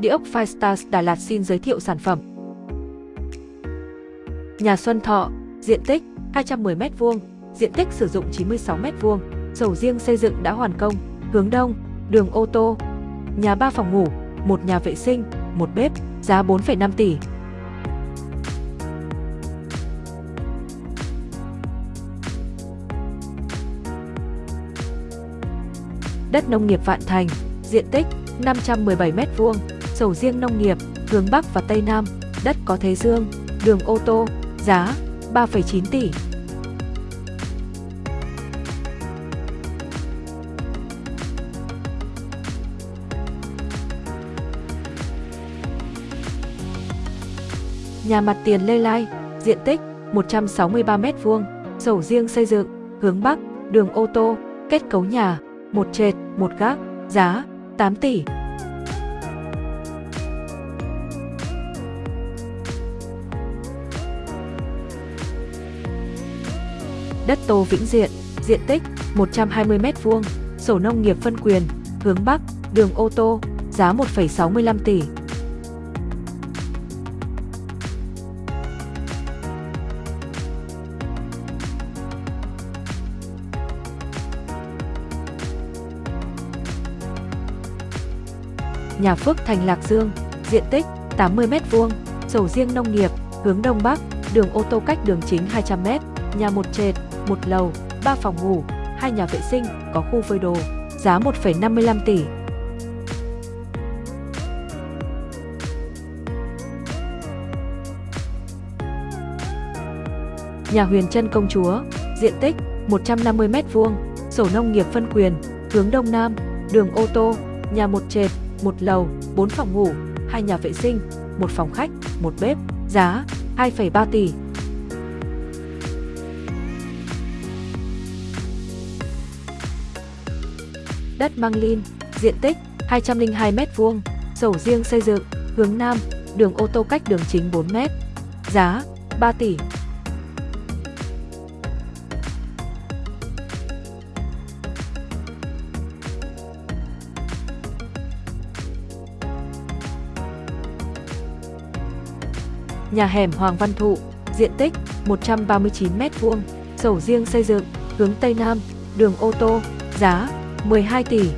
Địa ốc Firestars Đà Lạt xin giới thiệu sản phẩm. Nhà Xuân Thọ, diện tích 210m2, diện tích sử dụng 96m2, sổ riêng xây dựng đã hoàn công, hướng đông, đường ô tô, nhà 3 phòng ngủ, một nhà vệ sinh, một bếp, giá 4,5 tỷ. Đất nông nghiệp Vạn Thành, diện tích 517m2, sổ riêng nông nghiệp, hướng Bắc và Tây Nam, đất có thế dương, đường ô tô, giá 3,9 tỷ. Nhà mặt tiền Lê Lai, diện tích 163m2, sổ riêng xây dựng, hướng Bắc, đường ô tô, kết cấu nhà, một trệt, một gác, giá 8 tỷ. Đất Tô Vĩnh Diện, diện tích 120m2, sổ nông nghiệp phân quyền, hướng Bắc, đường ô tô, giá 1,65 tỷ. Nhà Phước Thành Lạc Dương, diện tích 80m2, sổ riêng nông nghiệp, hướng Đông Bắc, đường ô tô cách đường chính 200m, nhà một trệt, một lầu, 3 phòng ngủ, hai nhà vệ sinh, có khu phơi đồ, giá 1,55 tỷ. Nhà Huyền Trân Công Chúa, diện tích 150m2, sổ nông nghiệp phân quyền, hướng Đông Nam, đường ô tô, nhà một trệt, một lầu, 4 phòng ngủ, hai nhà vệ sinh, một phòng khách, một bếp, giá 2,3 tỷ. Đất Mang Lin, diện tích 202m2, sổ riêng xây dựng, hướng Nam, đường ô tô cách đường chính 4m, giá 3 tỷ. Nhà hẻm Hoàng Văn Thụ, diện tích 139m2, sổ riêng xây dựng, hướng Tây Nam, đường ô tô, giá 12 tỷ.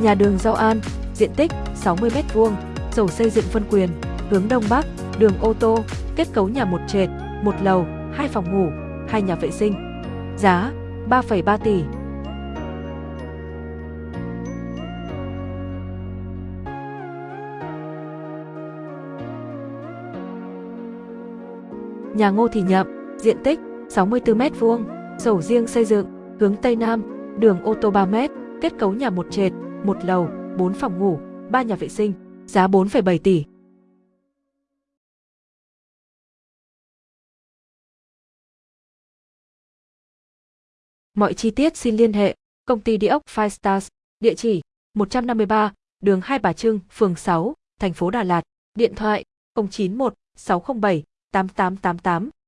Nhà đường Giao An, diện tích 60m2, sổ xây dựng phân quyền, hướng Đông Bắc, đường ô tô, kết cấu nhà một trệt, một lầu, hai phòng ngủ, hai nhà vệ sinh. Giá 3,3 tỷ. Nhà Ngô Thị Nhậm, diện tích 64m2, sổ riêng xây dựng, hướng Tây Nam, đường ô tô 3m, kết cấu nhà một trệt, một lầu, 4 phòng ngủ, 3 nhà vệ sinh, giá 4,7 tỷ. Mọi chi tiết xin liên hệ công ty địa ốc Five Stars, địa chỉ 153, đường Hai Bà Trưng, phường 6, thành phố Đà Lạt, điện thoại 091 607 8888